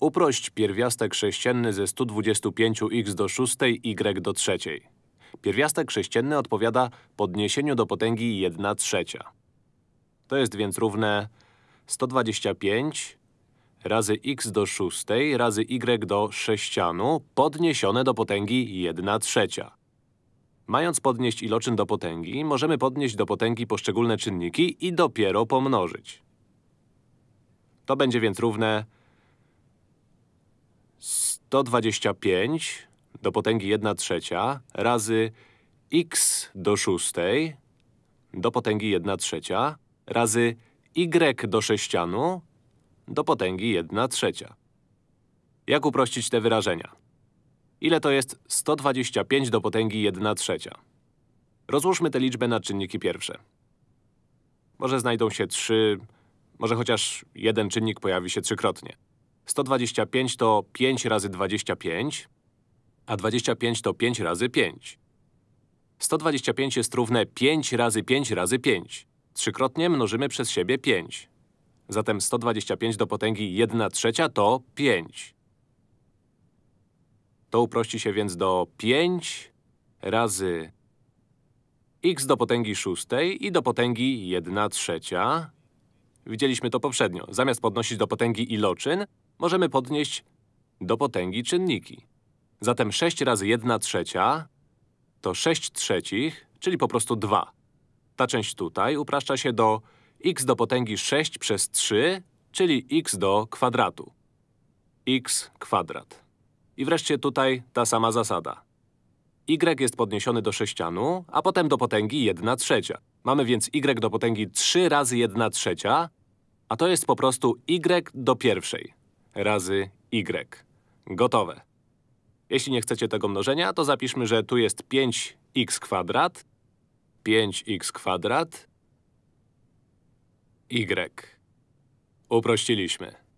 Uprość pierwiastek sześcienny ze 125x do szóstej y do trzeciej. Pierwiastek sześcienny odpowiada podniesieniu do potęgi 1 trzecia. To jest więc równe 125 razy x do szóstej razy y do sześcianu podniesione do potęgi 1 trzecia. Mając podnieść iloczyn do potęgi, możemy podnieść do potęgi poszczególne czynniki i dopiero pomnożyć. To będzie więc równe 125 do potęgi 1 trzecia razy x do szóstej do potęgi 1 trzecia razy y do sześcianu do potęgi 1 trzecia. Jak uprościć te wyrażenia? Ile to jest 125 do potęgi 1 trzecia? Rozłóżmy tę liczbę na czynniki pierwsze. Może znajdą się trzy, może chociaż jeden czynnik pojawi się trzykrotnie. 125 to 5 razy 25, a 25 to 5 razy 5. 125 jest równe 5 razy 5 razy 5. Trzykrotnie mnożymy przez siebie 5. Zatem 125 do potęgi 1 trzecia to 5. To uprości się więc do 5 razy x do potęgi szóstej i do potęgi 1 trzecia. Widzieliśmy to poprzednio. Zamiast podnosić do potęgi iloczyn, możemy podnieść do potęgi czynniki. Zatem 6 razy 1 trzecia to 6 trzecich, czyli po prostu 2. Ta część tutaj upraszcza się do x do potęgi 6 przez 3, czyli x do kwadratu. x kwadrat. I wreszcie tutaj ta sama zasada. y jest podniesiony do sześcianu, a potem do potęgi 1 trzecia. Mamy więc y do potęgi 3 razy 1 trzecia, a to jest po prostu y do pierwszej razy y. Gotowe. Jeśli nie chcecie tego mnożenia, to zapiszmy, że tu jest 5x kwadrat, 5x kwadrat, y. Uprościliśmy.